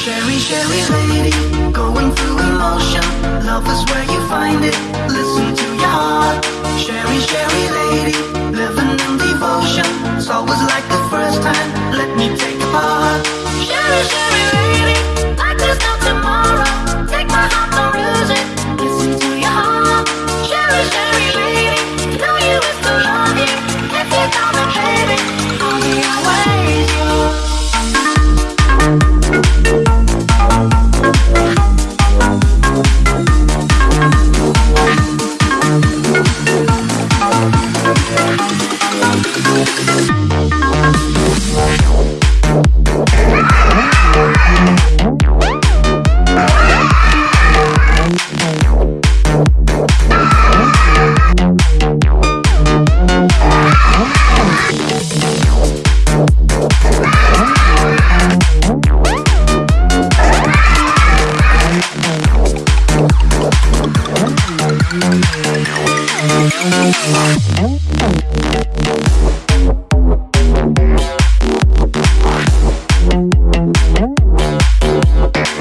Sherry, Sherry lady, going through emotion. Love is where you find it. Listen to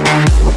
Thank